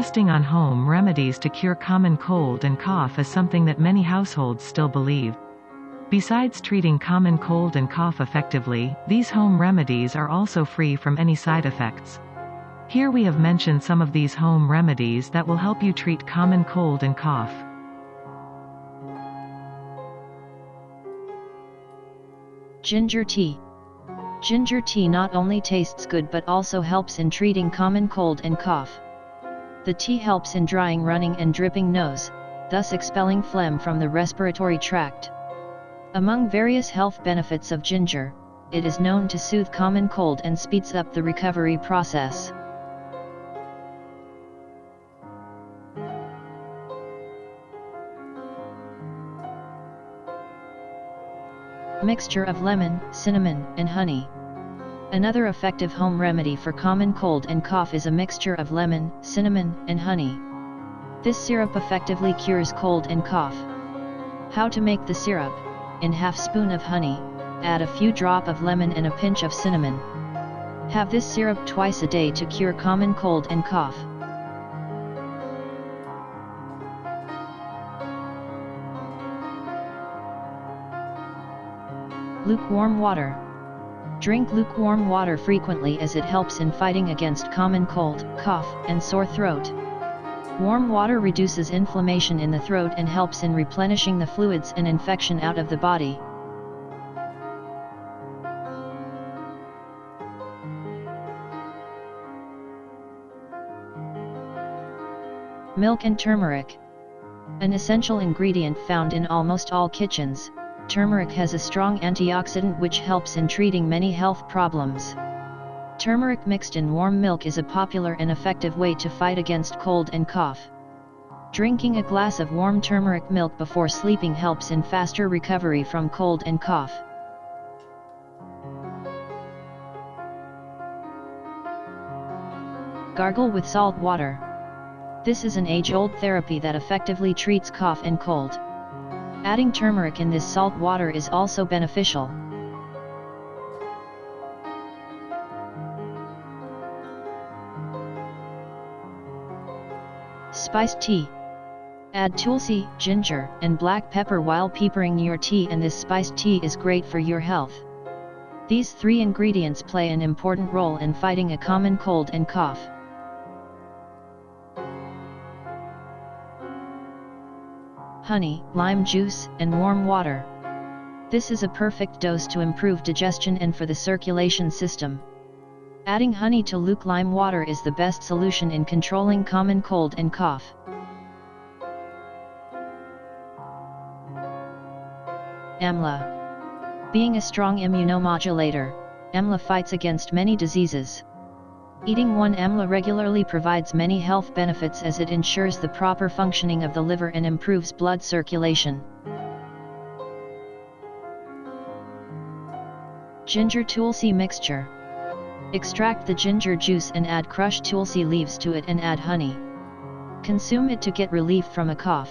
trusting on home remedies to cure common cold and cough is something that many households still believe. Besides treating common cold and cough effectively, these home remedies are also free from any side effects. Here we have mentioned some of these home remedies that will help you treat common cold and cough. Ginger tea. Ginger tea not only tastes good but also helps in treating common cold and cough. The tea helps in drying running and dripping nose, thus expelling phlegm from the respiratory tract. Among various health benefits of ginger, it is known to soothe common cold and speeds up the recovery process. Mixture of lemon, cinnamon, and honey. Another effective home remedy for common cold and cough is a mixture of lemon, cinnamon, and honey. This syrup effectively cures cold and cough. How to make the syrup? In half spoon of honey, add a few drop of lemon and a pinch of cinnamon. Have this syrup twice a day to cure common cold and cough. Lukewarm water. Drink lukewarm water frequently as it helps in fighting against common cold, cough, and sore throat. Warm water reduces inflammation in the throat and helps in replenishing the fluids and infection out of the body. Milk and turmeric. An essential ingredient found in almost all kitchens, turmeric has a strong antioxidant which helps in treating many health problems. Turmeric mixed in warm milk is a popular and effective way to fight against cold and cough. Drinking a glass of warm turmeric milk before sleeping helps in faster recovery from cold and cough. Gargle with salt water. This is an age-old therapy that effectively treats cough and cold. Adding turmeric in this salt water is also beneficial. Spiced tea. Add tulsi, ginger, and black pepper while peppering your tea and this spiced tea is great for your health. These three ingredients play an important role in fighting a common cold and cough. Honey, lime juice, and warm water. This is a perfect dose to improve digestion and for the circulation system. Adding honey to luke lime water is the best solution in controlling common cold and cough. Amla. Being a strong immunomodulator, Amla fights against many diseases. Eating one amla regularly provides many health benefits as it ensures the proper functioning of the liver and improves blood circulation. Ginger Tulsi Mixture Extract the ginger juice and add crushed tulsi leaves to it and add honey. Consume it to get relief from a cough.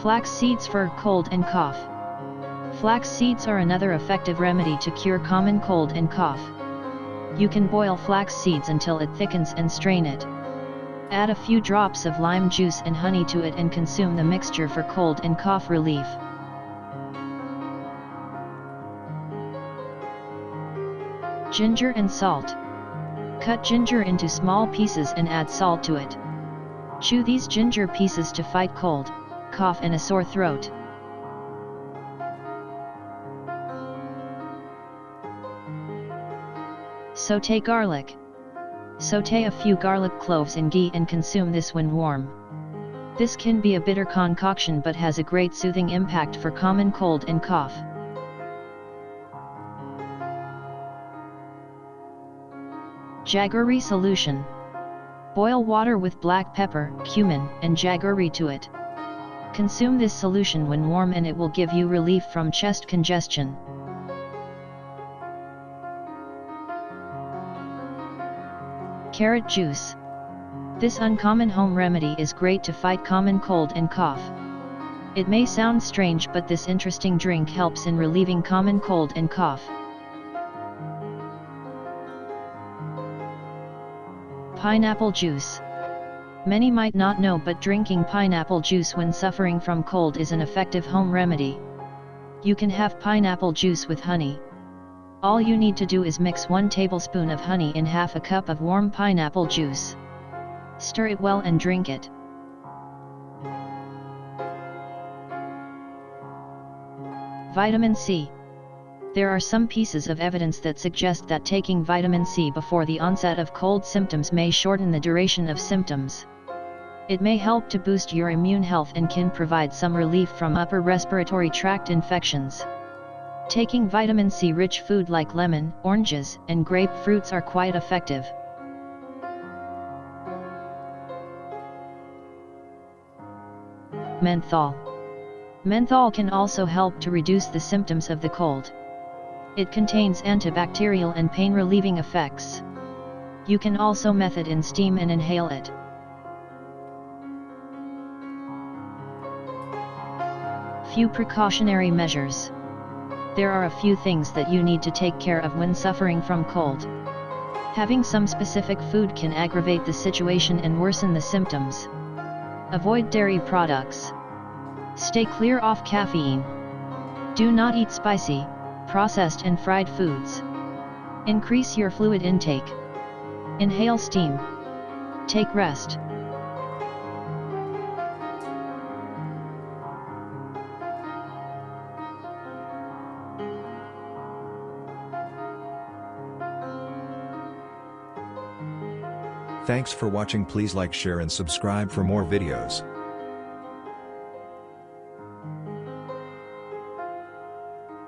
Flax seeds for cold and cough. Flax seeds are another effective remedy to cure common cold and cough. You can boil flax seeds until it thickens and strain it. Add a few drops of lime juice and honey to it and consume the mixture for cold and cough relief. Ginger and salt. Cut ginger into small pieces and add salt to it. Chew these ginger pieces to fight cold, cough and a sore throat. Sauté garlic. Sauté a few garlic cloves in ghee and consume this when warm. This can be a bitter concoction but has a great soothing impact for common cold and cough. Jaggery solution. Boil water with black pepper, cumin, and jaggery to it. Consume this solution when warm and it will give you relief from chest congestion. Carrot juice. This uncommon home remedy is great to fight common cold and cough. It may sound strange but this interesting drink helps in relieving common cold and cough. Pineapple juice. Many might not know but drinking pineapple juice when suffering from cold is an effective home remedy. You can have pineapple juice with honey, all you need to do is mix 1 tablespoon of honey in half a cup of warm pineapple juice. Stir it well and drink it. Vitamin C. There are some pieces of evidence that suggest that taking vitamin C before the onset of cold symptoms may shorten the duration of symptoms. It may help to boost your immune health and can provide some relief from upper respiratory tract infections. Taking vitamin C rich food like lemon, oranges, and grapefruits are quite effective. Menthol. Menthol can also help to reduce the symptoms of the cold. It contains antibacterial and pain-relieving effects. You can also menthol in steam and inhale it. Few precautionary measures. There are a few things that you need to take care of when suffering from cold. Having some specific food can aggravate the situation and worsen the symptoms. Avoid dairy products. Stay clear off caffeine. Do not eat spicy, processed and fried foods. Increase your fluid intake. Inhale steam. Take rest. Thanks for watching please like share and subscribe for more videos.